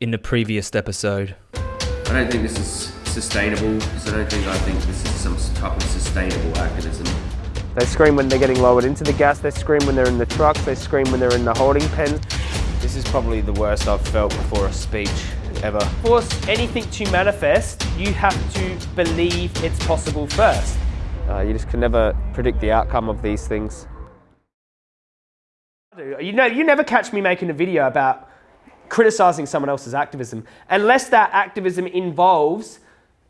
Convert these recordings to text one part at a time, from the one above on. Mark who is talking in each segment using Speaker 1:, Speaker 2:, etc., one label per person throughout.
Speaker 1: in the previous episode.
Speaker 2: I don't think this is sustainable because I don't think I think this is some type of sustainable activism.
Speaker 3: They scream when they're getting lowered into the gas, they scream when they're in the trucks, they scream when they're in the holding pen.
Speaker 4: This is probably the worst I've felt before a speech ever.
Speaker 3: For anything to manifest, you have to believe it's possible first. Uh, you just can never predict the outcome of these things. You know, you never catch me making a video about criticizing someone else's activism unless that activism involves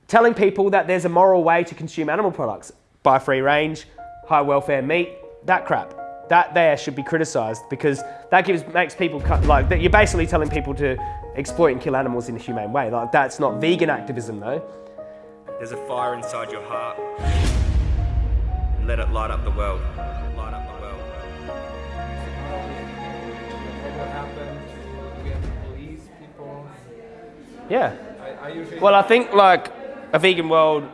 Speaker 3: telling people that there's a moral way to consume animal products. Buy free range, high welfare meat, that crap. That there should be criticized because that gives makes people cut, like that you're basically telling people to exploit and kill animals in a humane way. Like that's not vegan activism though.
Speaker 4: There's a fire inside your heart. Let it light up the world. Light up the world.
Speaker 3: Yeah.
Speaker 5: I, I
Speaker 3: Well, I think like a vegan world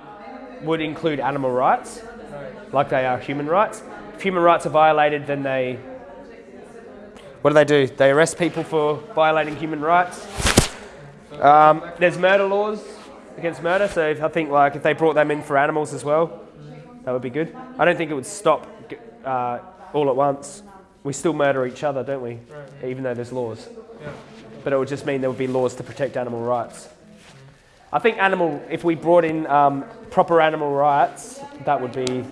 Speaker 3: would include animal rights,
Speaker 5: right.
Speaker 3: like they are human rights. If human rights are violated, then they what do they do? They arrest people for violating human rights. Um, there's murder laws against murder, so if, I think like if they brought them in for animals as well, that would be good. I don't think it would stop uh, all at once. We still murder each other, don't we? Even though there's laws.
Speaker 5: Yeah.
Speaker 3: But it would just mean there would be laws to protect animal rights. I think animal, if we brought in um, proper animal rights, that would be,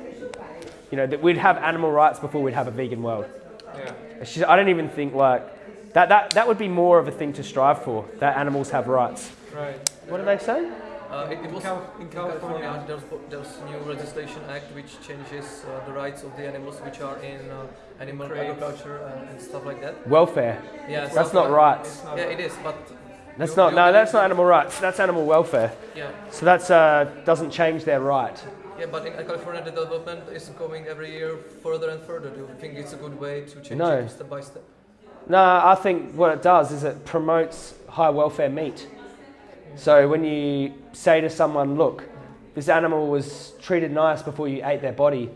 Speaker 3: you know, that we'd have animal rights before we'd have a vegan world.
Speaker 5: Yeah.
Speaker 3: Just- I don't even think like, that, that, that would be more of a thing to strive for, that animals have rights.
Speaker 5: Right.
Speaker 3: What do they say?
Speaker 6: Uh, it, it was
Speaker 5: Cal- in
Speaker 6: in
Speaker 5: California.
Speaker 6: California. There's, there's new legislation act which changes uh, the rights of the animals which are in uh, animal
Speaker 5: Crates.
Speaker 6: agriculture and, and stuff like that.
Speaker 3: Welfare.
Speaker 6: Yeah,
Speaker 3: That's not
Speaker 6: like-
Speaker 3: rights.
Speaker 5: Not
Speaker 6: Yeah, it is, but
Speaker 3: That's
Speaker 6: you-
Speaker 3: not,
Speaker 6: you
Speaker 3: no, that's not animal rights. That's animal welfare.
Speaker 6: Yeah,
Speaker 3: So that's, uh, doesn't change their right.
Speaker 6: yeah, but in California the development is going every year further and further. Do you think it's a good way to change
Speaker 3: No.
Speaker 6: it step by step?
Speaker 3: No, I think what it does is it promotes high welfare meat. So when you say to someone, look, this animal was treated nice before you ate their body,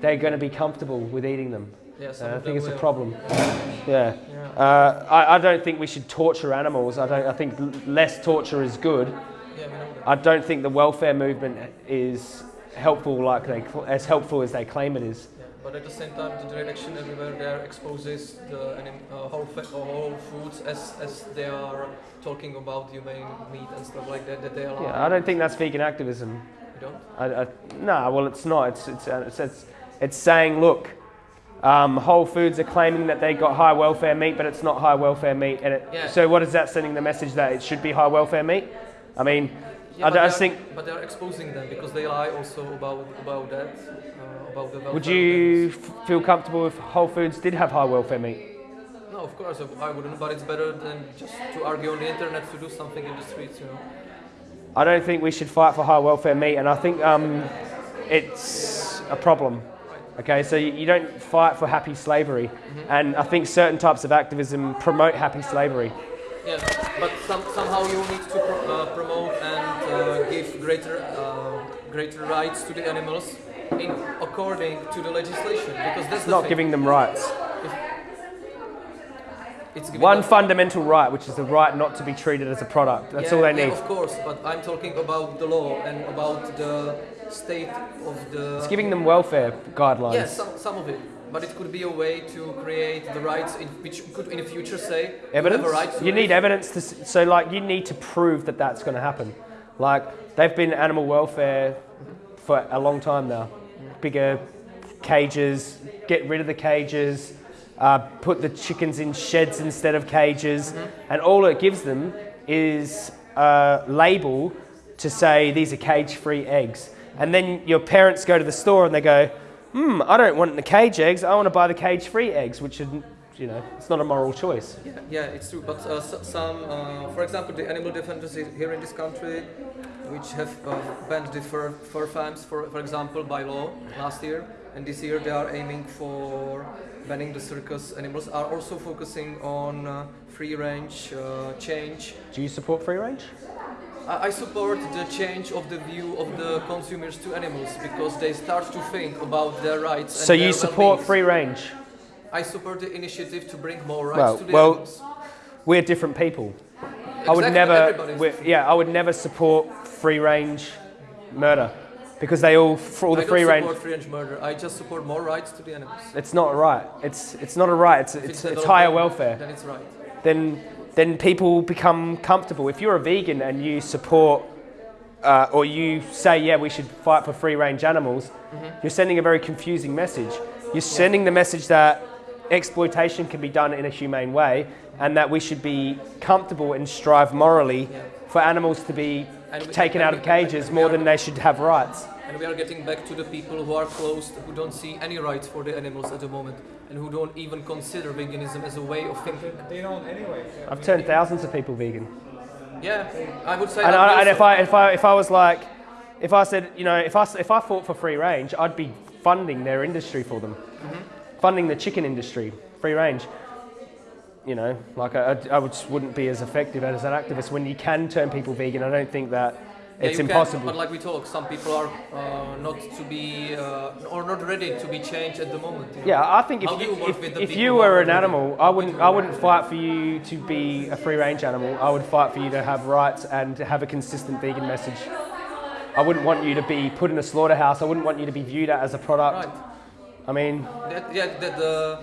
Speaker 3: they're going to be comfortable with eating them.
Speaker 6: Yeah,
Speaker 3: And I think it's a problem. Yeah.
Speaker 5: Yeah.
Speaker 3: Uh, I, I don't think we should torture animals. I, don't, I think less torture is good.
Speaker 6: Yeah, we know that.
Speaker 3: I don't think the welfare movement is helpful like they, as helpful as they claim it is.
Speaker 6: But at the same time, the direction everywhere there exposes the uh, whole, fa- uh, whole foods as, as they are talking about humane meat and stuff like that, that they allow.
Speaker 3: Yeah, I don't think that's vegan activism.
Speaker 6: You don't?
Speaker 3: I, I, no, well, it's not. It's, it's, uh, it's, it's, it's saying, look, um, Whole Foods are claiming that they got high welfare meat, but it's not high welfare meat. And it,
Speaker 6: Yeah.
Speaker 3: so, what is that sending the message that it should be high welfare meat? I mean,
Speaker 6: Yeah,
Speaker 3: I, don't- I
Speaker 6: are-
Speaker 3: think.
Speaker 6: But they are exposing them because they lie also about about that, uh, about the welfare.
Speaker 3: Would you f- feel comfortable if Whole Foods did have high welfare meat?
Speaker 6: No, of course I wouldn't. But it's better than just to argue on the internet to do something in the streets, you know.
Speaker 3: I don't think we should fight for high welfare meat, and I think um, it's a problem. Okay, so you, don't fight for happy slavery, and I think certain types of activism promote happy slavery.
Speaker 6: Yeah, but some, somehow you need to pro- uh, promote and uh, give greater uh, greater rights to the animals in according to the legislation because that's
Speaker 3: Not
Speaker 6: thing.
Speaker 3: giving them rights.
Speaker 6: It's giving
Speaker 3: One fundamental right, which is the right not to be treated as a product. That's
Speaker 6: yeah,
Speaker 3: all they
Speaker 6: yeah,
Speaker 3: need.
Speaker 6: of course, but I'm talking about the law and about the state of the.
Speaker 3: It's giving them welfare guidelines.
Speaker 6: Yeah, some, some of it. But it could be a way to create the rights in, which could in the future say
Speaker 3: evidence.
Speaker 6: you have a right
Speaker 3: you need evidence to. So, like, you need to prove that that's going to happen. Like, they've been animal welfare for a long time now. Bigger cages, get rid of the cages, uh, put the chickens in sheds instead of cages, and all it gives them is a label to say these are cage-free eggs. And then your parents go to the store and they go, hmm, I don't want the cage eggs, I want to buy the cage-free eggs, which is, you know, it's not a moral choice.
Speaker 6: Yeah, yeah, it's true. But uh, some, uh, for example, the animal defenders here in this country, which have uh, banned the fur, fur farms, for, for example, by law last year, and this year they are aiming for banning the circus animals, are also focusing on uh, free range uh, change.
Speaker 3: Do you support free range?
Speaker 6: I I support the change of the view of the consumers to animals because they start to think about their rights. And
Speaker 3: So you support free range?
Speaker 6: I support the initiative to bring more rights
Speaker 3: Well-
Speaker 6: to the
Speaker 3: well-
Speaker 6: animals.
Speaker 3: We're different people. I would
Speaker 6: Exactly,
Speaker 3: never, yeah, I would never support free range murder because they all, for all
Speaker 6: I
Speaker 3: the free range.
Speaker 6: support free range murder. I just support more rights to the animals.
Speaker 3: It's not a right. It's it's not a right. It's
Speaker 6: If
Speaker 3: it's, it's
Speaker 6: developing,
Speaker 3: higher welfare.
Speaker 6: Then it's right.
Speaker 3: Then then people become comfortable. If you're a vegan and you support. Uh, or you say, yeah, we should fight for free range animals, you're sending a very confusing message. You're sending the message that exploitation can be done in a humane way and that we should be comfortable and strive morally
Speaker 6: Yeah.
Speaker 3: for animals to be
Speaker 6: we-
Speaker 3: taken out of cages more
Speaker 6: are-
Speaker 3: than they should have rights.
Speaker 6: And we are getting back to the people who are closed, who don't see any rights for the animals at the moment, and who don't even consider veganism as a way of thinking.
Speaker 5: They don't anyway. Yeah,
Speaker 3: I've turned thousands of people vegan.
Speaker 6: Yeah, I would say.
Speaker 3: And,
Speaker 6: that
Speaker 3: I, and if I if I if I was like, if I said, you know, if I s- if I fought for free range, I'd be funding their industry for them, mm-hmm. Funding the chicken industry, free range. You know, like I, I, I would, just wouldn't be as effective as an activist when you can turn people vegan. I don't think that
Speaker 6: Yeah,
Speaker 3: it's
Speaker 6: you can,
Speaker 3: impossible.
Speaker 6: but like we talk, some people are uh, not to be uh, or not ready to be changed at the moment. you know.
Speaker 3: Yeah, I think if
Speaker 6: How
Speaker 3: you,
Speaker 6: you
Speaker 3: if, if you were
Speaker 6: are
Speaker 3: an animal, I wouldn't I wouldn't fight for you to be a free range animal. I would fight for you to have rights and to have a consistent vegan message. I wouldn't want you to be put in a slaughterhouse. I wouldn't want you to be viewed as a product.
Speaker 6: Right.
Speaker 3: I mean,
Speaker 6: That, yeah, that the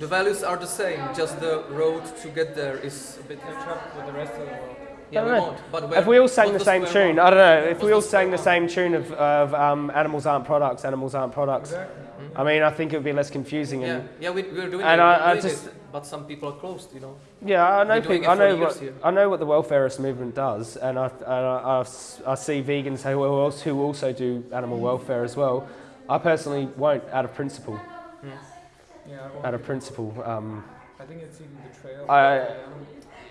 Speaker 6: the values are the same. Just the road to get there is a bit.
Speaker 5: Catch up with the rest of the world.
Speaker 6: Yeah, we won't. But
Speaker 3: if we all sang the same tune,
Speaker 6: one?
Speaker 3: I don't know. If
Speaker 6: What's
Speaker 3: we all sang the same tune of, of um, animals aren't products, animals aren't products. I mean, I think it would be less confusing.
Speaker 6: Yeah,
Speaker 3: And
Speaker 6: yeah, we, we're doing
Speaker 3: And
Speaker 6: it.
Speaker 3: I-
Speaker 6: we're
Speaker 3: I just-
Speaker 6: it, but some people are closed, you know.
Speaker 3: yeah, I know people. I know what
Speaker 6: here.
Speaker 3: I know what the welfareist movement does, and I and I, I s- I see vegans who else who also do animal welfare as well. I personally won't, out of principle.
Speaker 5: Yeah, I,
Speaker 3: Out of principle. Um,
Speaker 5: I think it's even betrayal.
Speaker 3: I-
Speaker 5: Yeah.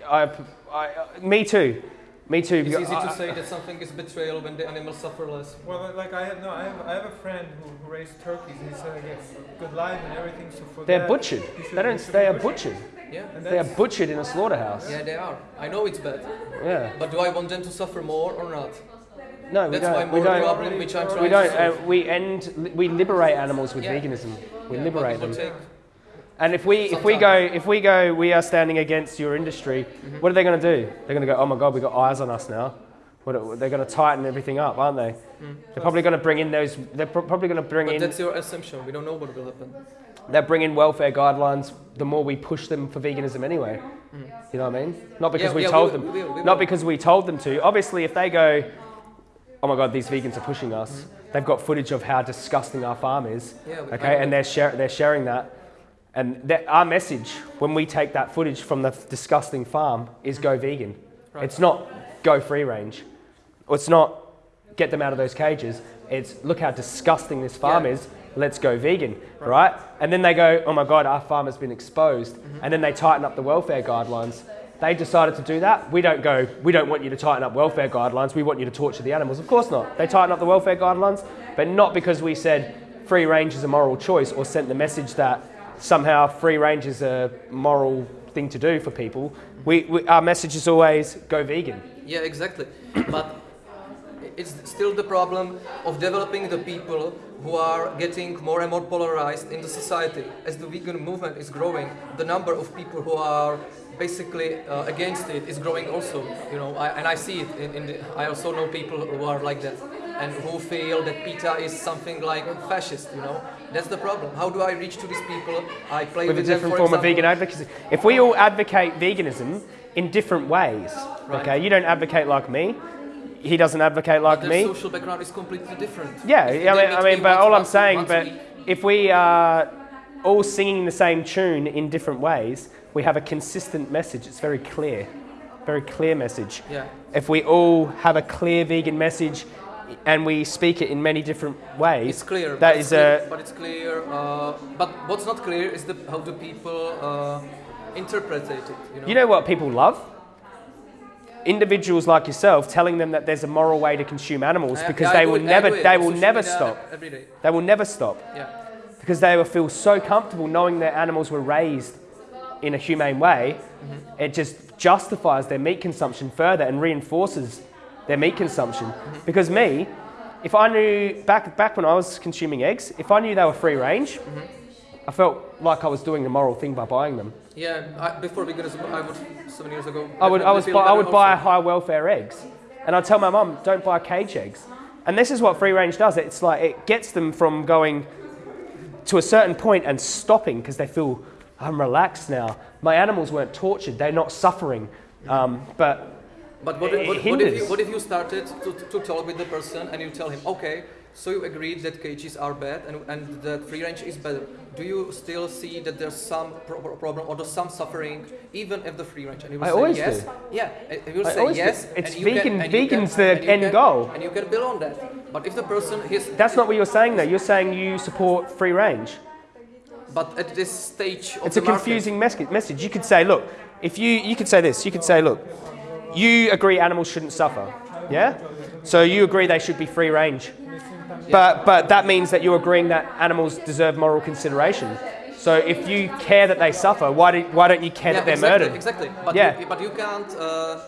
Speaker 3: I, I, me too. Me too.
Speaker 6: It's
Speaker 3: because
Speaker 6: easy
Speaker 3: I-
Speaker 6: to say that something is betrayal when the animals suffer less.
Speaker 5: Well, like I have no, I have, I have a friend who, who raised turkeys, and he said he gets good life and everything. So for
Speaker 3: They're
Speaker 5: that,
Speaker 3: butchered.
Speaker 5: should-
Speaker 3: They don't.
Speaker 5: should
Speaker 3: They are
Speaker 5: butchered.
Speaker 3: butchered.
Speaker 6: Yeah,
Speaker 5: And
Speaker 3: They are butchered in a slaughterhouse.
Speaker 6: yeah, they are. I know it's bad,
Speaker 3: Yeah.
Speaker 6: but do I want them to suffer more or not?
Speaker 3: No, we
Speaker 6: That's
Speaker 3: don't. We don't.
Speaker 6: problem, which I'm trying
Speaker 3: We don't. Uh, we end. We liberate animals with
Speaker 6: Yeah.
Speaker 3: veganism. We
Speaker 6: Yeah,
Speaker 3: liberate them.
Speaker 6: take-
Speaker 3: And if we if we go if we go we are standing against your industry,
Speaker 6: Mm-hmm.
Speaker 3: what are they going to do? They're going to go, oh my god, we got eyes on us now. What they're going to tighten everything up, aren't they? They're probably going to bring in those. They're pro- probably going to bring
Speaker 6: Mm. But
Speaker 3: in.
Speaker 6: that's your assumption. We don't know what will happen.
Speaker 3: They're bringing welfare guidelines. The more we push them for veganism, anyway. You know what I mean? Not because
Speaker 6: Mm. Yeah,
Speaker 3: we
Speaker 6: yeah,
Speaker 3: told
Speaker 6: will,
Speaker 3: them.
Speaker 6: we we
Speaker 3: Not because we told them to. Obviously, if they go, oh my god, these vegans are pushing us.
Speaker 6: Mm.
Speaker 3: They've got footage of how disgusting our farm is.
Speaker 6: Yeah,
Speaker 3: Okay, and they're share, they're sharing that. And that, our message when we take that footage from the disgusting farm is go vegan.
Speaker 6: Right.
Speaker 3: It's not go free range. Or it's not get them out of those cages. It's look how disgusting this farm
Speaker 6: Yeah.
Speaker 3: is. Let's go vegan, right. And then they go, oh my god, our farm has been exposed.
Speaker 6: Mm-hmm.
Speaker 3: And then they tighten up the welfare guidelines. They decided to do that. We don't go, we don't want you to tighten up welfare guidelines. We want you to torture the animals. Of course not. They tighten up the welfare guidelines, but not because we said free range is a moral choice or sent the message that somehow free range is a moral thing to do for people. We, we, our message is always go vegan.
Speaker 6: Yeah, exactly. but it's still the problem of developing the people who are getting more and more polarized in the society. As the vegan movement is growing, the number of people who are basically uh, against it is growing also. You know, I, and I see it. In, in the, I also know people who are like that and who feel that PETA is something like fascist. You know, that's the problem. How do I reach to these people? I play
Speaker 3: with
Speaker 6: with,
Speaker 3: a
Speaker 6: them,
Speaker 3: different
Speaker 6: for
Speaker 3: form of vegan advocacy. If we all advocate veganism in different ways,
Speaker 6: Right.
Speaker 3: okay, you don't advocate like me, he doesn't advocate like me.
Speaker 6: social background is completely different.
Speaker 3: Yeah, I mean, I mean, but all I'm saying, but if we are all singing the same tune in different ways, we have a consistent message. It's very clear, very clear message.
Speaker 6: Yeah.
Speaker 3: If we all have a clear vegan message and we speak it in many different ways,
Speaker 6: It's clear.
Speaker 3: That
Speaker 6: but clear,
Speaker 3: a
Speaker 6: But it's clear. Uh, but what's not clear is the, how do people uh, interpret it. You know.
Speaker 3: You know what people love? Individuals like yourself telling them that there's a moral way to consume animals
Speaker 6: I-
Speaker 3: because
Speaker 6: I
Speaker 3: they
Speaker 6: do
Speaker 3: will
Speaker 6: it- I
Speaker 3: never they will never stop. They will never stop
Speaker 6: Yeah.
Speaker 3: because they will feel so comfortable knowing their animals were raised in a humane way.
Speaker 6: Mm-hmm.
Speaker 3: It just justifies their meat consumption further and reinforces their meat consumption.
Speaker 6: Mm-hmm.
Speaker 3: Because me, if I knew back back when I was consuming eggs, if I knew they were free range,
Speaker 6: Mm-hmm.
Speaker 3: I felt like I was doing the moral thing by buying them.
Speaker 6: Yeah, I, before veganism, I would seven years ago.
Speaker 3: I would, I, was buy, I would buy high welfare eggs. And I'd tell my mum, don't buy cage eggs. And this is what free range does. It's like it gets them from going to a certain point and stopping because they feel, I'm relaxed now. My animals weren't tortured, they're not suffering. Um, but
Speaker 6: But what, what, what, if you, what if you started to, to talk with the person and you tell him, okay, so you agreed that cages are bad and, and that free range is better. Do you still see that there's some pro- pro- problem or there's some suffering even if the free range? And he will
Speaker 3: I
Speaker 6: say
Speaker 3: always
Speaker 6: yes.
Speaker 3: do.
Speaker 6: Yeah, and he will
Speaker 3: I
Speaker 6: say
Speaker 3: always do.
Speaker 6: yes.
Speaker 3: It's
Speaker 6: and you
Speaker 3: vegan-
Speaker 6: Can, you
Speaker 3: vegan's
Speaker 6: can,
Speaker 3: the
Speaker 6: you
Speaker 3: end goal.
Speaker 6: And you can build on that. But if the person his
Speaker 3: that's not what you're saying though. You're saying you support free range.
Speaker 6: but at this stage of
Speaker 3: It's a
Speaker 6: market-
Speaker 3: confusing mes- message. You could say, look, if you, you could say this, you could say, look, you agree animals shouldn't suffer, yeah? So you agree they should be free range. But, but that means that you're agreeing that animals deserve moral consideration. So if you care that they suffer, why, do, why don't you care that they're
Speaker 6: exactly,
Speaker 3: murdered?
Speaker 6: Exactly. But
Speaker 3: Yeah.
Speaker 6: you, but you can't uh,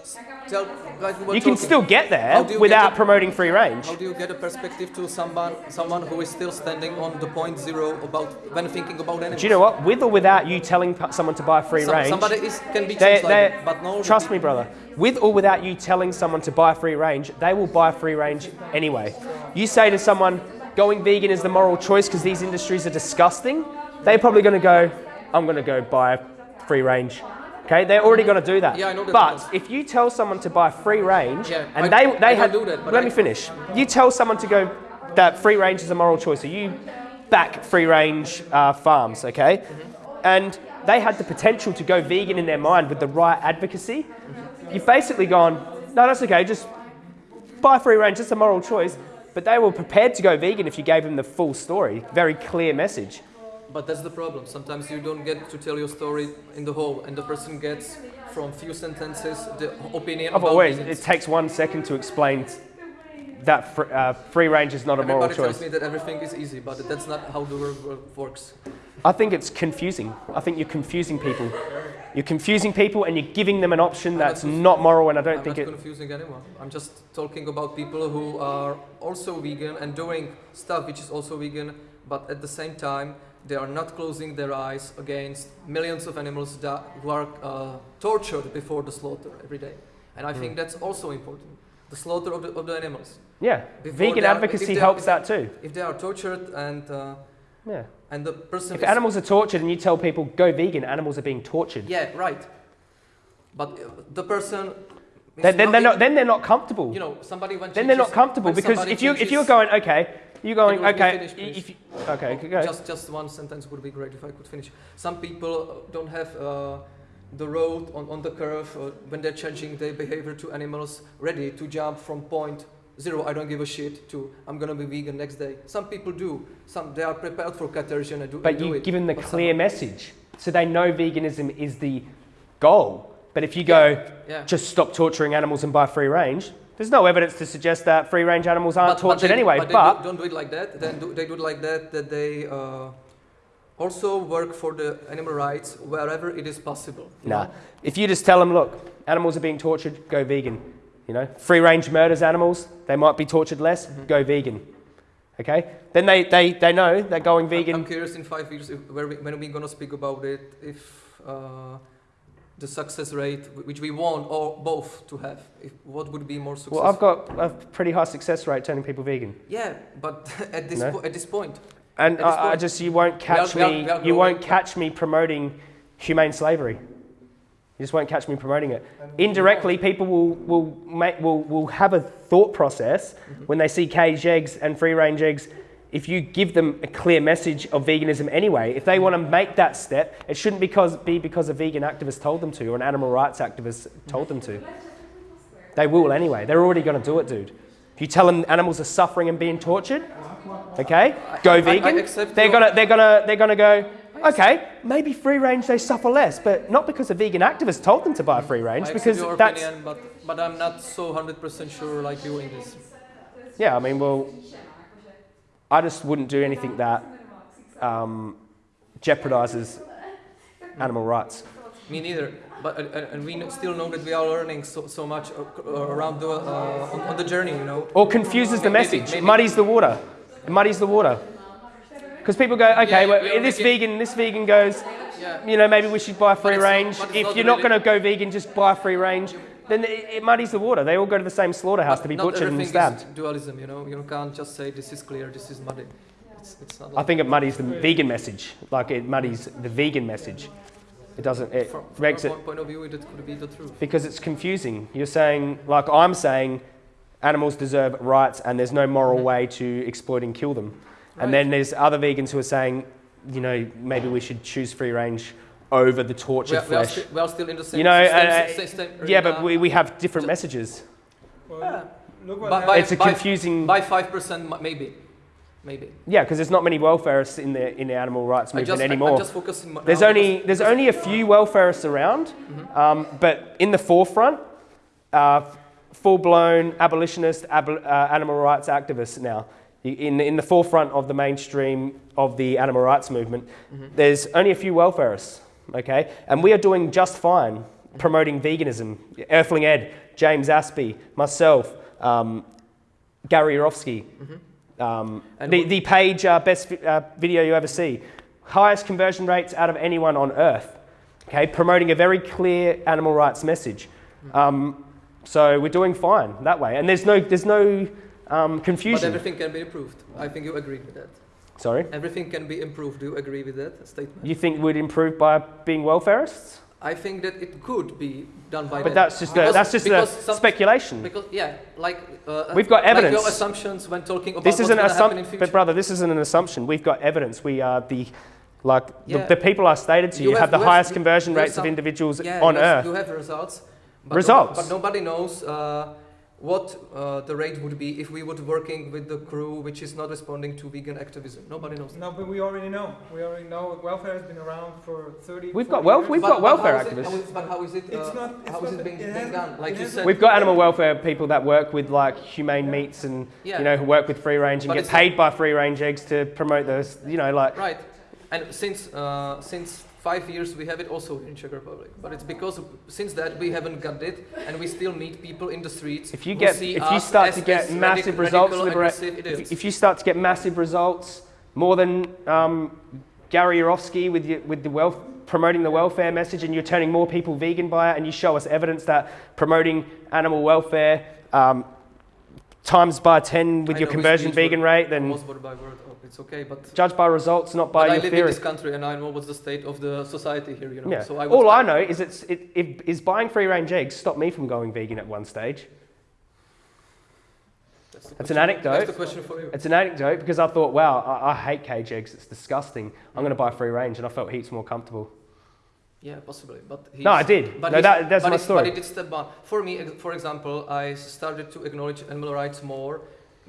Speaker 6: tell. Like we were
Speaker 3: You can still get there without
Speaker 6: get it?
Speaker 3: promoting free range.
Speaker 6: How do you get a perspective to someone, someone who is still standing on the point zero about when thinking about animals?
Speaker 3: Do you know what? With or without you telling someone to buy free
Speaker 6: Some-
Speaker 3: range,
Speaker 6: somebody is can be
Speaker 3: they, they,
Speaker 6: but no.
Speaker 3: trust me, brother. With or without you telling someone to buy free range, they will buy free range anyway. You say to someone, going vegan is the moral choice because these industries are disgusting, they're probably going to go, I'm going to go buy free range. Okay, they're already going to do that.
Speaker 6: Yeah, I know that
Speaker 3: But
Speaker 6: because-
Speaker 3: if you tell someone to buy free range,
Speaker 6: Yeah,
Speaker 3: and
Speaker 6: I-
Speaker 3: they
Speaker 6: I
Speaker 3: they
Speaker 6: don't
Speaker 3: have,
Speaker 6: do that, but
Speaker 3: let
Speaker 6: I-
Speaker 3: me finish. You tell someone to go that free range is a moral choice, so you back free range uh, farms, okay? And they had the potential to go vegan in their mind with the right advocacy. You've basically gone, no, that's okay, just buy free range, it's a moral choice. But they were prepared to go vegan if you gave them the full story, very clear message.
Speaker 6: But that's the problem. Sometimes you don't get to tell your story in the whole, and the person gets from few sentences the opinion.
Speaker 3: I've
Speaker 6: about
Speaker 3: always, it takes one second to explain that fr- uh, free range is not a moral choice.
Speaker 6: Everybody tells me that everything is easy, but that's not how the world works.
Speaker 3: I think it's confusing. I think you're confusing people. You're confusing people and you're giving them an option that's
Speaker 6: conf-
Speaker 3: not moral, and I don't
Speaker 6: I'm
Speaker 3: think
Speaker 6: not
Speaker 3: it.
Speaker 6: confusing anyone. I'm just talking about people who are also vegan and doing stuff which is also vegan, but at the same time they are not closing their eyes against millions of animals that who are uh, tortured before the slaughter every day. And I
Speaker 3: Hmm.
Speaker 6: think that's also important. The slaughter of the, of the animals.
Speaker 3: Yeah,
Speaker 6: Before
Speaker 3: vegan
Speaker 6: are-
Speaker 3: advocacy
Speaker 6: are-
Speaker 3: helps that too.
Speaker 6: If they are tortured and uh,
Speaker 3: Yeah.
Speaker 6: and the person
Speaker 3: If animals are tortured and you tell people go vegan, animals are being tortured.
Speaker 6: yeah right, but uh, the person
Speaker 3: Then, then they're
Speaker 6: not-.
Speaker 3: Then they're not comfortable.
Speaker 6: you know somebody when
Speaker 3: then they're not comfortable because if you if you're going okay, you're going
Speaker 6: you
Speaker 3: okay.
Speaker 6: finish,
Speaker 3: if you, okay, go.
Speaker 6: Just, just one sentence would be great if I could finish. Some people don't have uh, the road on, on the curve uh, when they're changing their behavior to animals ready to jump from point zero, I don't give a shit, to I'm gonna be vegan next day. Some people do. Some they are prepared for catersion and do,
Speaker 3: But
Speaker 6: and do
Speaker 3: you
Speaker 6: it.
Speaker 3: give them the
Speaker 6: some-
Speaker 3: clear message, so they know veganism is the goal. But if you go
Speaker 6: Yeah.
Speaker 3: just stop torturing animals and buy free range, there's no evidence to suggest that free range animals aren't tortured
Speaker 6: they,
Speaker 3: anyway.
Speaker 6: But,
Speaker 3: But,
Speaker 6: do, don't do it like that. Then do, they do it like that that they uh, also work for the animal rights wherever it is possible.
Speaker 3: Nah.
Speaker 6: know?
Speaker 3: If you just tell them, look, animals are being tortured, go vegan. You know, free range murders animals, they might be tortured less,
Speaker 6: Mm-hmm.
Speaker 3: go vegan. Okay? Then they, they, they know they're going vegan.
Speaker 6: I'm curious in five years if, where we, when we're gonna speak about it, if uh, the success rate which we want or both to have, if, what would be more successful?
Speaker 3: Well, I've got a pretty high success rate turning people vegan.
Speaker 6: yeah, but at this
Speaker 3: No?
Speaker 6: po- at this point.
Speaker 3: point, And
Speaker 6: At this
Speaker 3: I, I just, you won't catch
Speaker 6: we are-
Speaker 3: me,
Speaker 6: we are
Speaker 3: you won't catch me promoting humane slavery. You just won't catch me promoting it. Indirectly, people will, will, make, will, will have a thought process
Speaker 6: Mm-hmm.
Speaker 3: when they see caged eggs and free range eggs. If you give them a clear message of veganism anyway, if they want to make that step, it shouldn't because, be because a vegan activist told them to or an animal rights activist told them to. They will anyway. They're already going to do it, dude. If you tell them animals are suffering and being tortured, okay, go
Speaker 6: I- I
Speaker 3: vegan. they're gonna, they're gonna, they're gonna go. Okay, maybe free range they suffer less, but not because a vegan activist told them to buy free range,
Speaker 6: I
Speaker 3: because
Speaker 6: your
Speaker 3: that's
Speaker 6: opinion, but but I'm not so hundred percent sure like you in this.
Speaker 3: yeah. I mean, well, I just wouldn't do anything that um, jeopardizes animal rights.
Speaker 6: Me neither. But uh, and we still know that we are learning so, so much uh, around the uh, on, on the journey, you know.
Speaker 3: Or confuses the
Speaker 6: Maybe-
Speaker 3: message,
Speaker 6: maybe-
Speaker 3: muddies the water. It muddies the water. Because people go, okay,
Speaker 6: Yeah,
Speaker 3: well,
Speaker 6: we
Speaker 3: this vegan, this vegan goes,
Speaker 6: Yeah.
Speaker 3: you know, maybe we should buy free
Speaker 6: it's not-
Speaker 3: range. If you're not
Speaker 6: really-
Speaker 3: going to go vegan, just buy free range. Then it, it muddies the water. They all go to the same slaughterhouse to be
Speaker 6: Not
Speaker 3: butchered and stabbed.
Speaker 6: is dualism, you know. You can't just say this is clear, this is muddy. It's, it's not
Speaker 3: I
Speaker 6: like
Speaker 3: think it muddies the vegan message. Like it muddies the vegan message. It doesn't. It
Speaker 6: from, from
Speaker 3: makes it
Speaker 6: point of view, it could be the truth.
Speaker 3: because it's confusing. You're saying, like I'm saying, animals deserve rights, and there's no moral mm-hmm. way to exploit and kill them. And then there's other vegans who are saying, you know, maybe we should choose free range over the
Speaker 6: We
Speaker 3: tortured
Speaker 6: are, we, are
Speaker 3: flesh.
Speaker 6: sti- we are still in the same
Speaker 3: You know,
Speaker 6: same,
Speaker 3: uh,
Speaker 6: same, same
Speaker 3: yeah, but we, we have different messages.
Speaker 5: Well,
Speaker 6: Yeah.
Speaker 5: Look what
Speaker 6: By-
Speaker 5: happened.
Speaker 6: by-
Speaker 3: It's a confusing.
Speaker 6: by five percent, maybe, maybe.
Speaker 3: Yeah, because there's not many welfareists in the in the animal rights
Speaker 6: I
Speaker 3: movement
Speaker 6: just,
Speaker 3: anymore.
Speaker 6: I'm just focusing.
Speaker 3: There's
Speaker 6: now
Speaker 3: only
Speaker 6: because-
Speaker 3: there's only a few welfareists around, um, but in the forefront, uh, full-blown abolitionist ab- uh, animal rights activists now. In, in the forefront of the mainstream of the animal rights movement, there's only a few welfareists, okay? And we are doing just fine promoting veganism. Earthling Ed, James Aspey, myself, um, Gary Yourofsky, um, the, the page uh, best uh, video you ever see. Highest conversion rates out of anyone on earth. Okay, promoting a very clear animal rights message. Um, so we're doing fine that way, and there's no there's no um,
Speaker 6: But
Speaker 3: confusion.
Speaker 6: everything can be improved. I think you agree with that.
Speaker 3: Sorry,
Speaker 6: Everything can be improved. Do you agree with that statement?
Speaker 3: you think we'd improve by being welfareists?
Speaker 6: I think that it could be done by.
Speaker 3: But
Speaker 6: that.
Speaker 3: that's just a, that's just a speculation.
Speaker 6: Because yeah, like uh,
Speaker 3: We've got
Speaker 6: like
Speaker 3: evidence.
Speaker 6: your assumptions when talking about
Speaker 3: This isn't an
Speaker 6: going to happen in
Speaker 3: assumption, but brother, this isn't an assumption. We've got evidence. We are the like
Speaker 6: Yeah.
Speaker 3: the, the people I stated to you,
Speaker 6: You
Speaker 3: have,
Speaker 6: have-
Speaker 3: the
Speaker 6: you
Speaker 3: highest
Speaker 6: you-
Speaker 3: conversion
Speaker 6: have
Speaker 3: rates of individuals
Speaker 6: yeah,
Speaker 3: on
Speaker 6: you have,
Speaker 3: earth.
Speaker 6: You have results. But
Speaker 3: Results.
Speaker 6: No, but nobody knows uh, what uh, the rate would be if we would working with the crew which is not responding to vegan activism. Nobody knows.
Speaker 5: No, but we already know. We already know welfare has been around for 30
Speaker 3: We've
Speaker 5: 40
Speaker 3: got
Speaker 5: welfare.
Speaker 3: we've
Speaker 6: But-
Speaker 3: got welfare
Speaker 6: is
Speaker 3: activists.
Speaker 6: how is- But how is it?
Speaker 5: It's
Speaker 6: uh,
Speaker 5: not- it's
Speaker 6: how
Speaker 5: not
Speaker 6: is it being,
Speaker 5: it
Speaker 6: being done? Like you said.
Speaker 3: We've got animal welfare people that work with like humane meats and
Speaker 6: Yeah.
Speaker 3: you know who work with free range and
Speaker 6: But
Speaker 3: get paid by free range eggs to promote those. You know, like
Speaker 6: Right, and since uh, since five years we have it also in Czech Republic, but it's because since that we haven't got it, and we still meet people in the streets.
Speaker 3: if you get if you start to get massive results,
Speaker 6: radical,
Speaker 3: libera-
Speaker 6: aggressive idiots.
Speaker 3: if, if you start to get massive results, more than um, Gary Yourofsky with your, with the wealth promoting the welfare message, and you're turning more people vegan by it, and you show us evidence that promoting animal welfare um, times by 10 with
Speaker 6: I
Speaker 3: your
Speaker 6: know
Speaker 3: conversion vegan rate, then
Speaker 6: almost word by word. It's okay, but.
Speaker 3: judge by results, not by
Speaker 6: but I live in this country and I know what's the state of the society here, you know.
Speaker 3: Yeah.
Speaker 6: So I
Speaker 3: All I know is it's, it, it, is buying free range eggs stopped me from going vegan at one stage.
Speaker 6: That's,
Speaker 3: That's an anecdote.
Speaker 6: That's the question for you.
Speaker 3: It's an anecdote because I thought, wow, I, I hate cage eggs. It's disgusting. I'm going to buy free range, and I felt heaps more comfortable.
Speaker 6: Yeah, possibly, but
Speaker 3: No, I did.
Speaker 6: But
Speaker 3: No, that- that's
Speaker 6: but
Speaker 3: my story.
Speaker 6: But it did step on. For me, for example, I started to acknowledge animal rights more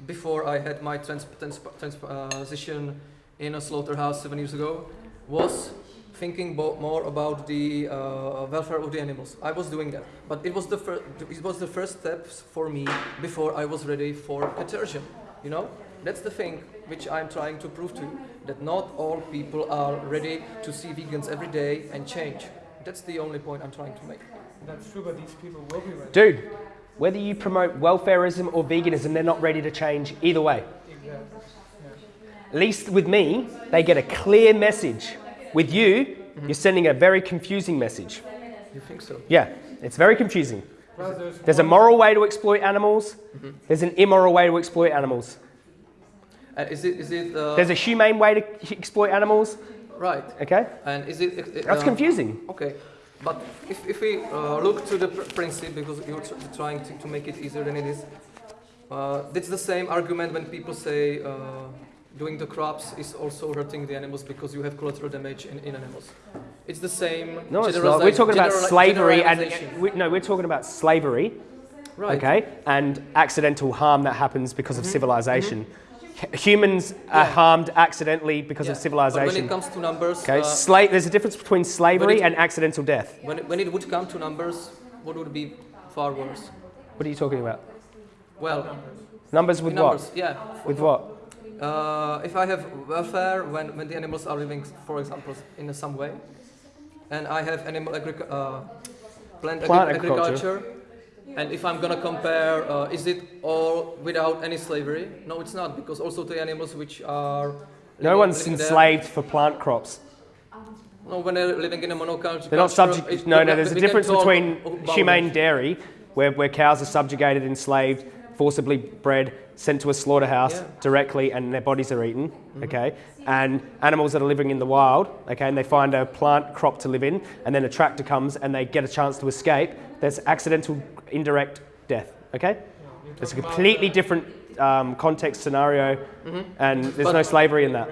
Speaker 6: before I had my trans- trans- transition in a slaughterhouse seven years ago. Was thinking bo- more about the uh, welfare of the animals. I was doing that, but it was the first. It was the first steps for me before I was ready for conversion. You know, that's the thing which I'm trying to prove to you that not all people are ready to see vegans every day and change. That's the only point I'm trying to make.
Speaker 5: That's true, but these people will be ready.
Speaker 3: Dude, whether you promote welfareism or veganism, they're not ready to change either way. At least with me, they get a clear message. With you, you're sending a very confusing message.
Speaker 6: You think so?
Speaker 3: Yeah, it's very confusing.
Speaker 5: There's,
Speaker 3: a moral way to exploit animals, there's an immoral way to exploit animals.
Speaker 6: And is it is it uh,
Speaker 3: There's a humane way to exploit animals,
Speaker 6: right?
Speaker 3: okay?
Speaker 6: And is it? it
Speaker 3: That's
Speaker 6: uh,
Speaker 3: confusing.
Speaker 6: Okay, but if, if we uh, look to the pr- principle, because you're tr- trying to, to make it easier than it is, uh, it's the same argument when people say uh, doing the crops is also hurting the animals because you have collateral damage in, in animals. It's the same.
Speaker 3: No, it's not. We're talking about slavery and
Speaker 6: generalization.
Speaker 3: we, no, we're talking about slavery,
Speaker 6: right.
Speaker 3: okay, and accidental harm that happens because of civilization. H- Humans are harmed accidentally because
Speaker 6: Yeah.
Speaker 3: of
Speaker 6: But
Speaker 3: civilization.
Speaker 6: when it comes to numbers,
Speaker 3: Okay,
Speaker 6: uh,
Speaker 3: Sla- there's a difference between slavery
Speaker 6: it-
Speaker 3: and accidental death.
Speaker 6: when, it, when it would come to numbers, what would be far worse?
Speaker 3: What are you talking about?
Speaker 6: Well,
Speaker 3: Numbers with
Speaker 6: numbers,
Speaker 3: what?
Speaker 6: yeah.
Speaker 3: With what?
Speaker 6: Uh, if I have welfare when, when the animals are living, for example, in some way, and I have animal agric- uh, plant,
Speaker 3: Plant agriculture.
Speaker 6: agriculture, and if I'm gonna compare, uh, is it all without any slavery? No, it's not, because also the animals which are
Speaker 3: No one's
Speaker 6: living there-
Speaker 3: enslaved for plant crops.
Speaker 6: No, when they're living in a monoculture.
Speaker 3: They're not subject. No, no. There's a difference between humane dairy, where, where cows are subjugated, enslaved, forcibly bred, sent to a slaughterhouse
Speaker 6: Yeah.
Speaker 3: Directly, and their bodies are eaten. Okay, and animals that are living in the wild. Okay, and they find a plant crop to live in, and then a tractor comes and they get a chance to escape. There's accidental, indirect death. Okay, it's a completely different um, context scenario, and there's no
Speaker 6: Mm-hmm.
Speaker 3: Slavery in that.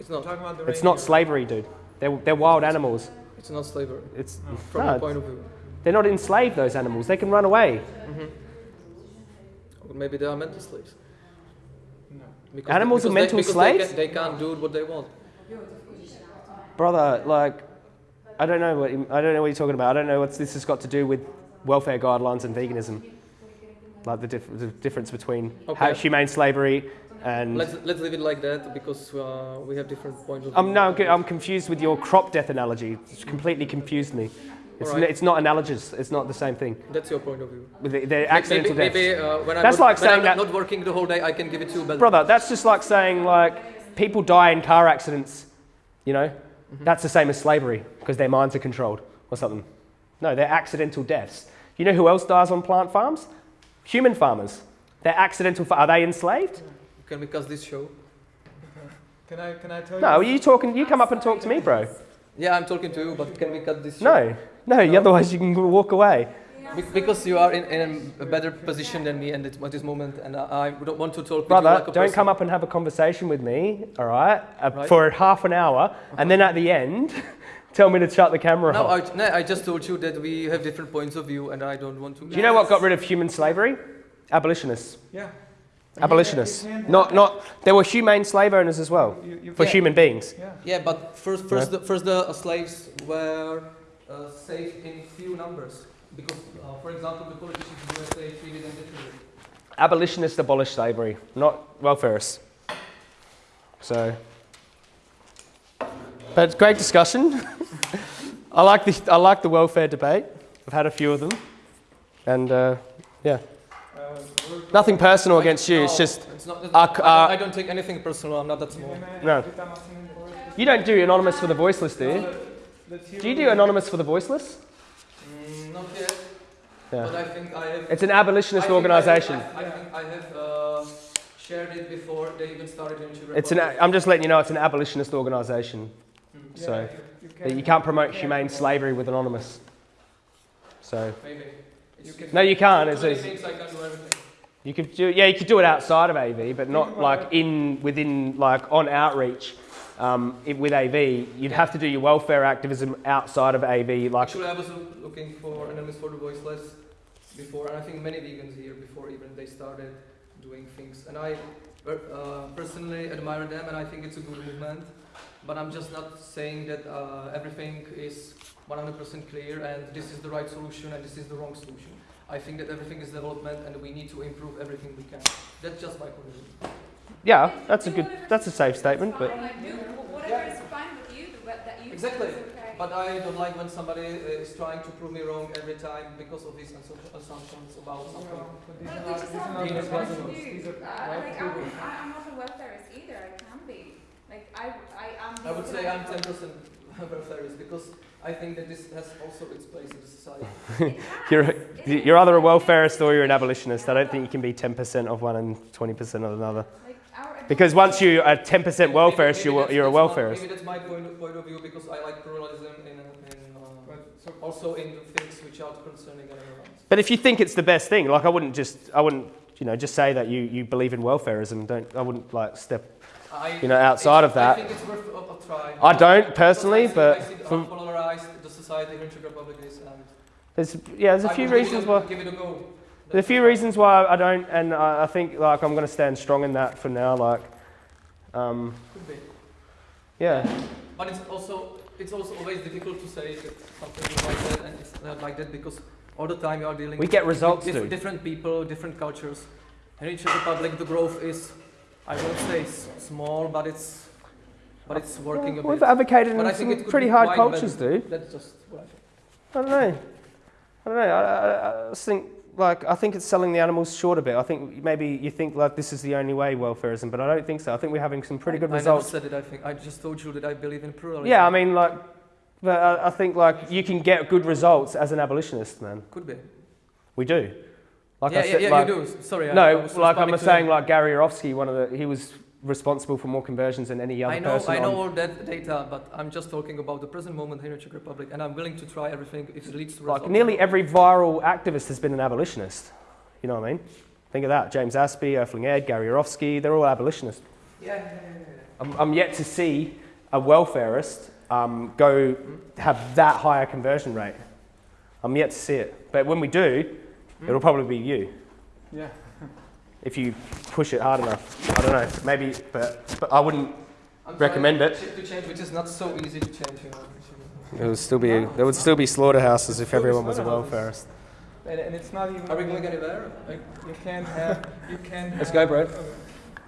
Speaker 6: It's not.
Speaker 5: Talking about the
Speaker 3: It's not slavery, dude. They're, they're wild animals.
Speaker 6: It's not slavery.
Speaker 3: It's
Speaker 6: From
Speaker 3: no,
Speaker 6: your point of view.
Speaker 3: they're not enslaved. Those animals. They can run away.
Speaker 6: Or maybe they are mental slaves.
Speaker 5: No.
Speaker 6: Because
Speaker 3: Animals are mental
Speaker 6: they,
Speaker 3: slaves?
Speaker 6: They, can, they can't do what they want.
Speaker 3: brother, like, I don't know what I don't know what you're talking about. I don't know what this has got to do with welfare guidelines and veganism. Like the, diff- the difference between how
Speaker 6: Okay.
Speaker 3: humane slavery and.
Speaker 6: Let's let's leave it like that because uh, we have different points of view.
Speaker 3: I'm no, I'm confused with your crop death analogy. It's completely confused me. It's,
Speaker 6: Alright.
Speaker 3: n- it's not analogous. It's not the same thing.
Speaker 6: That's your point of view.
Speaker 3: With the, the accidental
Speaker 6: maybe,
Speaker 3: deaths.
Speaker 6: maybe uh, when,
Speaker 3: That's
Speaker 6: I'm,
Speaker 3: like
Speaker 6: when
Speaker 3: saying
Speaker 6: I'm
Speaker 3: that-
Speaker 6: not working the whole day, I can give it to you. But
Speaker 3: Brother, that's just like saying like people die in car accidents. You know,
Speaker 6: Mm-hmm.
Speaker 3: that's the same as slavery because their minds are controlled or something. No, they're accidental deaths. You know who else dies on plant farms? Human farmers. They're accidental. Fa- are they enslaved?
Speaker 6: can we cut this show?
Speaker 5: Can I can I tell
Speaker 3: No,
Speaker 5: you?
Speaker 3: you talking. You come up and talk to me, bro.
Speaker 6: Yeah, I'm talking to you, but can we cut this? Show?
Speaker 3: No, no. Otherwise, you can walk away.
Speaker 6: Be- because you are in, in a better position than me at this, at this moment, and I, I don't want to talk with you
Speaker 3: Brother,
Speaker 6: like a
Speaker 3: don't
Speaker 6: person.
Speaker 3: come up and have a conversation with me, all right, uh,
Speaker 6: Right.
Speaker 3: for half an hour, and then at the end, tell me to shut the camera
Speaker 6: No,
Speaker 3: off.
Speaker 6: I, no, I just told you that we have different points of view, and I don't want to.
Speaker 3: Do you know what got rid of human slavery? Abolitionists.
Speaker 5: Yeah.
Speaker 3: Abolitionists.
Speaker 5: Can't
Speaker 3: Not. There were humane slave owners as well
Speaker 5: You, you
Speaker 3: for
Speaker 6: Yeah.
Speaker 3: human beings.
Speaker 5: Yeah.
Speaker 6: Yeah, but first, first, the, first the uh, slaves were uh, saved in few numbers because, uh, for example, the politicians in the USA treated them differently.
Speaker 3: Abolitionists abolished slavery, not welfareists. So, but great discussion. I like the I like the welfare debate. I've had a few of them, and uh, yeah,
Speaker 5: we're-
Speaker 3: nothing personal against you.
Speaker 6: no,
Speaker 3: It's just
Speaker 6: it's not,
Speaker 3: uh,
Speaker 6: I, don't,
Speaker 3: uh,
Speaker 6: I don't take anything personal. I'm not that small.
Speaker 3: No. you don't do anonymous for the voiceless, do you? Do you do anonymous for the voiceless?
Speaker 6: Mm, not yet.
Speaker 3: Yeah.
Speaker 6: But I think I have.
Speaker 3: It's an
Speaker 6: I
Speaker 3: abolitionist
Speaker 6: think I have-
Speaker 3: organisation.
Speaker 6: I, I think I have uh, shared it before they even started in Czech
Speaker 3: It's an.
Speaker 6: Republic.
Speaker 3: I'm just letting you know it's an abolitionist organisation. So that you can't promote humane slavery with anonymous. So
Speaker 6: Maybe. It's,
Speaker 5: can-
Speaker 3: no, you can't. It's,
Speaker 6: too many
Speaker 3: it's, you could do yeah, you could do it outside of AV, but not like in within like on outreach. Um, it, with AV, you'd have to do your welfare activism outside of AV. Like
Speaker 6: Actually, I was looking for Anonymous for the Voiceless before, and I think many vegans here before even they started doing things. And I uh, personally admire them, and I think it's a good movement. But I'm just not saying that uh, everything is 100% clear and this is the right solution and this is the wrong solution. I think that everything is development and we need to improve everything we can. That's just my point of view.
Speaker 3: yeah, that's a good, that's a safe statement. But
Speaker 1: Like, do whatever is fine with you, the that you
Speaker 6: Exactly.
Speaker 1: think is okay.
Speaker 6: But I don't like when somebody is trying to prove me wrong every time because of these assumptions about something.
Speaker 5: But these
Speaker 1: Well,
Speaker 5: are
Speaker 1: we
Speaker 5: not-
Speaker 1: just
Speaker 5: these
Speaker 1: have
Speaker 5: are
Speaker 1: to
Speaker 5: not
Speaker 1: do
Speaker 5: the
Speaker 1: what
Speaker 5: principles.
Speaker 1: we
Speaker 5: These are
Speaker 1: Uh, like. I'm, I- I'm not a welfarist either. I can be. Like, I, I am.
Speaker 6: I would say I'm 10% welfarist because I think that this has also its place in society.
Speaker 3: you're you're either a welfarist or you're an abolitionist. I don't think you can be 10% of one and 20% of another. Because once you are 10%
Speaker 6: Maybe-
Speaker 3: welfarist,
Speaker 6: maybe
Speaker 3: you're,
Speaker 6: that's-
Speaker 3: you're a
Speaker 6: that's my-
Speaker 3: welfarist.
Speaker 6: Maybe that's my point of, point of view because I like pluralism in, in uh,
Speaker 5: But so
Speaker 6: also in the things which are concerning animal rights.
Speaker 3: But if you think it's the best thing, like I wouldn't just, I wouldn't, you know, just say that you, you believe in welfareism. Don't, I wouldn't like step,
Speaker 6: I,
Speaker 3: you know, outside of
Speaker 6: I
Speaker 3: that.
Speaker 6: think it's worth a, try.
Speaker 3: I don't personally,
Speaker 6: I
Speaker 3: but
Speaker 6: I how polarized the society in Czech Republic is, and
Speaker 3: There's, yeah, there's a
Speaker 6: I
Speaker 3: few
Speaker 6: would give it
Speaker 3: reasons why.
Speaker 6: Give it a go.
Speaker 3: There's a few reasons why I don't, and I, I think like I'm going to stand strong in that for now. Like, um,
Speaker 6: Could be.
Speaker 3: yeah,
Speaker 6: But it's also it's also always difficult to say that something is like that and it's not like that because all the time you are dealing
Speaker 3: we
Speaker 6: with
Speaker 3: get results
Speaker 6: diff-
Speaker 3: too.
Speaker 6: different people, different cultures. And in Czech Republic, the growth is, I won't say s- small, but it's but it's working a
Speaker 3: We've
Speaker 6: bit.
Speaker 3: advocated
Speaker 6: But I
Speaker 3: in some pretty hard cultures,
Speaker 6: better.
Speaker 3: dude.
Speaker 6: That's just what I think.
Speaker 3: I don't know. I don't know. I, I, I just think like I think it's selling the animals short a bit. I think maybe you think like this is the only way welfarism, but I don't think so. I think we're having some pretty good
Speaker 6: I,
Speaker 3: results.
Speaker 6: I never said it. I think I just told you that I believe in pluralism.
Speaker 3: Yeah, I mean like But I, I think like you can get good results as an abolitionist, man.
Speaker 6: Could be.
Speaker 3: We do. Like
Speaker 6: yeah,
Speaker 3: I said,
Speaker 6: yeah, yeah,
Speaker 3: like,
Speaker 6: you do. Sorry.
Speaker 3: No, like I'm saying,
Speaker 6: him.
Speaker 3: like Gary Yourofsky, one of the he was responsible for more conversions than any other
Speaker 6: I know,
Speaker 3: person.
Speaker 6: I know all that data, but I'm just talking about the present moment here in Czech Republic, and I'm willing to try everything if it leads to results.
Speaker 3: Like nearly every viral activist has been an abolitionist. You know what I mean? Think of that. James Aspey, Earthling Ed, Gary Yorovsky, they're all abolitionists.
Speaker 6: Yeah, yeah, yeah, yeah.
Speaker 3: I'm, I'm yet to see a welfarist um, go have that higher conversion rate. I'm yet to see it. But when we do, it'll probably be you.
Speaker 5: Yeah.
Speaker 3: If you push it hard enough. I don't know. Maybe, but, but I wouldn't.
Speaker 6: I'm
Speaker 3: Recommend it.
Speaker 6: To change, which is not so easy to change. You know.
Speaker 3: It would still be. There would still be slaughterhouses if everyone was a welfarist.
Speaker 5: And, and it's not even.
Speaker 6: Are we going anywhere?
Speaker 5: Like, you can't have. You can't.
Speaker 3: Let's
Speaker 5: have,
Speaker 3: go, bro.
Speaker 5: uh,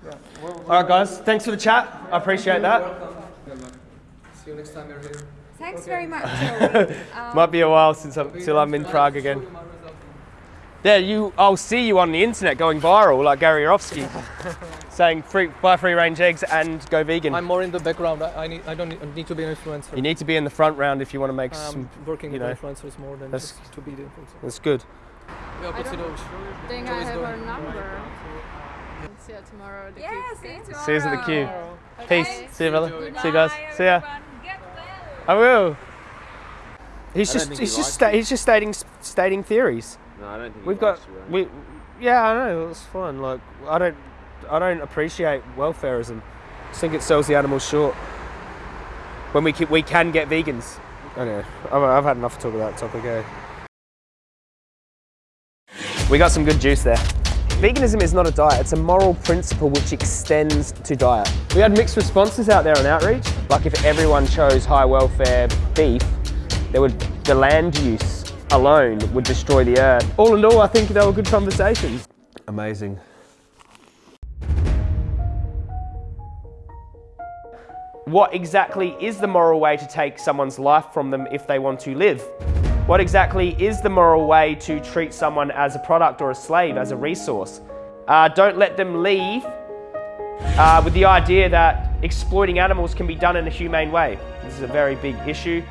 Speaker 5: yeah. Well,
Speaker 3: All right, guys. Thanks for the chat. I appreciate that.
Speaker 6: Welcome. See you next time you're here.
Speaker 1: Thanks very much, Um,
Speaker 3: Might be a while since I'm, till I'm in Prague again. Yeah, you. I'll see you on the internet going viral like Gary Yourofsky, saying free, buy free range eggs and go vegan.
Speaker 6: I'm more in the background. I, I need. I don't need, need to be an influencer.
Speaker 3: you need to be in the front round if you want to make
Speaker 6: I'm
Speaker 3: some.
Speaker 6: working
Speaker 3: you
Speaker 6: with
Speaker 3: know,
Speaker 6: influencers more than
Speaker 3: that's-
Speaker 6: just to be the influencer.
Speaker 3: That's good.
Speaker 6: Yeah,
Speaker 7: I
Speaker 6: consider
Speaker 7: don't think I have
Speaker 6: doing-
Speaker 7: her number. See you tomorrow at the
Speaker 1: yeah, see you tomorrow.
Speaker 3: See you at the queue.
Speaker 7: Okay.
Speaker 3: Peace. See you, brother. See you guys.
Speaker 1: Bye,
Speaker 3: See ya.
Speaker 1: Everyone. Get well.
Speaker 3: I will. He's
Speaker 4: I
Speaker 3: just he's
Speaker 4: he
Speaker 3: just. Sta- he's just stating stating theories.
Speaker 4: No, I don't think
Speaker 3: We've got
Speaker 4: you,
Speaker 3: we. Yeah, I know. It's fine. Like I don't. I don't appreciate welfareism. I think it sells the animals short. When we can, we can get vegans. Anyway, I've, I've had enough to talk about that topic. Eh? We got some good juice there. Veganism is not a diet, it's a moral principle which extends to diet. We had mixed responses out there on outreach. Like if everyone chose high welfare beef, there would the land use alone would destroy the earth. All in all, I think they were good conversations. Amazing. What exactly is the moral way to take someone's life from them if they want to live? What exactly is the moral way to treat someone as a product or a slave, as a resource? Uh, don't let them leave uh, with the idea that exploiting animals can be done in a humane way. This is a very big issue.